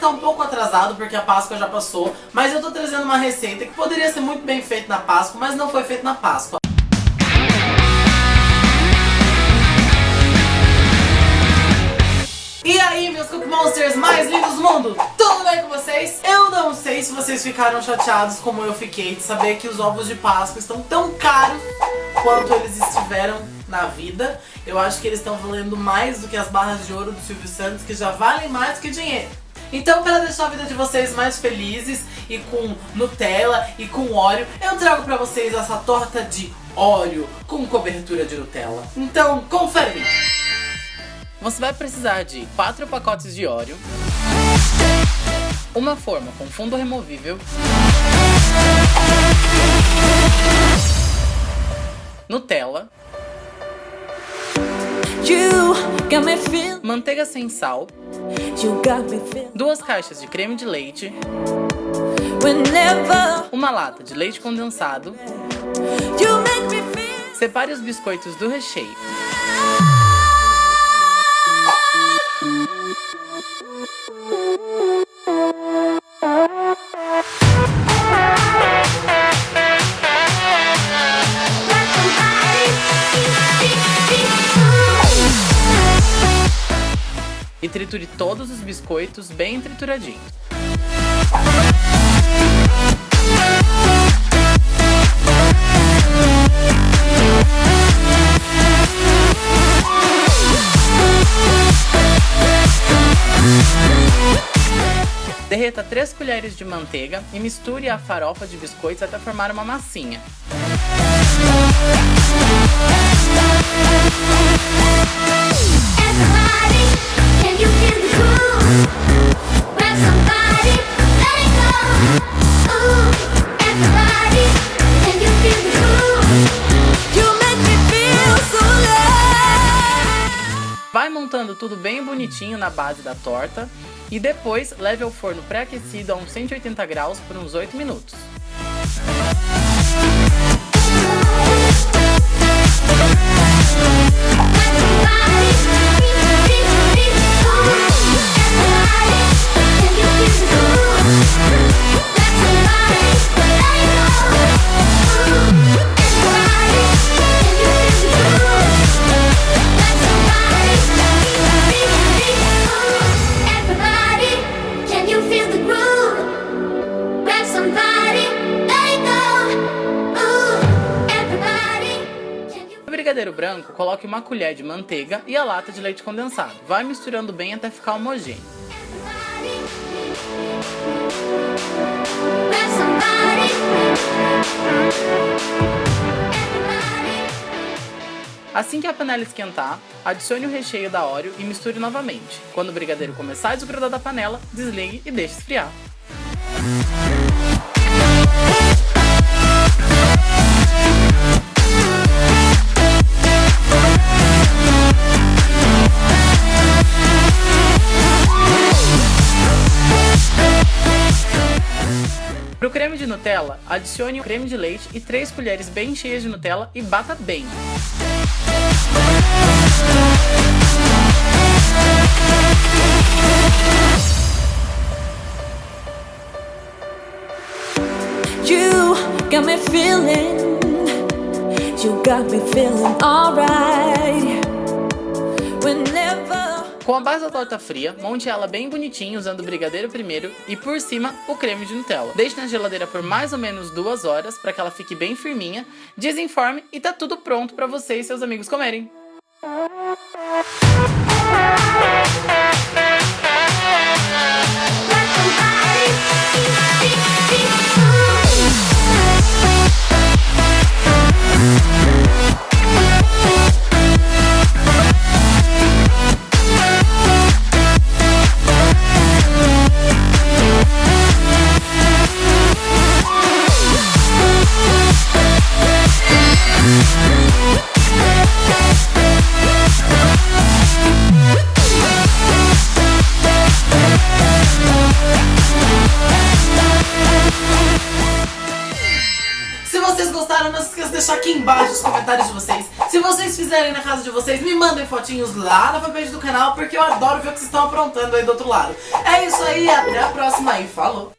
tá um pouco atrasado porque a Páscoa já passou, mas eu tô trazendo uma receita que poderia ser muito bem feita na Páscoa, mas não foi feita na Páscoa. E aí, meus Cookie Monsters mais lindos do mundo, tudo bem com vocês? Eu não sei se vocês ficaram chateados como eu fiquei de saber que os ovos de Páscoa estão tão caros quanto eles estiveram na vida. Eu acho que eles estão valendo mais do que as barras de ouro do Silvio Santos, que já valem mais que dinheiro. Então, para deixar a vida de vocês mais felizes e com Nutella e com óleo, eu trago para vocês essa torta de óleo com cobertura de Nutella. Então, confere! Você vai precisar de 4 pacotes de óleo, uma forma com fundo removível, Nutella, manteiga sem sal, duas caixas de creme de leite, uma lata de leite condensado, separe os biscoitos do recheio. E triture todos os biscoitos bem trituradinhos. Derreta 3 colheres de manteiga e misture a farofa de biscoitos até formar uma massinha. Tudo bem bonitinho na base da torta e depois leve ao forno pré-aquecido a uns 180 graus por uns 8 minutos. Brigadeiro branco, coloque uma colher de manteiga e a lata de leite condensado. Vai misturando bem até ficar homogêneo. Assim que a panela esquentar, adicione o recheio da Oreo e misture novamente. Quando o brigadeiro começar a desgrudar da panela, desligue e deixe esfriar. Para o creme de Nutella, adicione o creme de leite e 3 colheres bem cheias de Nutella e bata bem. You got me feeling, you got me feeling alright. Whenever com a base da torta fria, monte ela bem bonitinho usando o brigadeiro primeiro e por cima o creme de Nutella. Deixe na geladeira por mais ou menos duas horas para que ela fique bem firminha, desenforme e tá tudo pronto para você e seus amigos comerem. Aqui embaixo os comentários de vocês. Se vocês fizerem na casa de vocês, me mandem fotinhos lá na fanpage do canal, porque eu adoro ver o que vocês estão aprontando aí do outro lado. É isso aí, até a próxima e falou!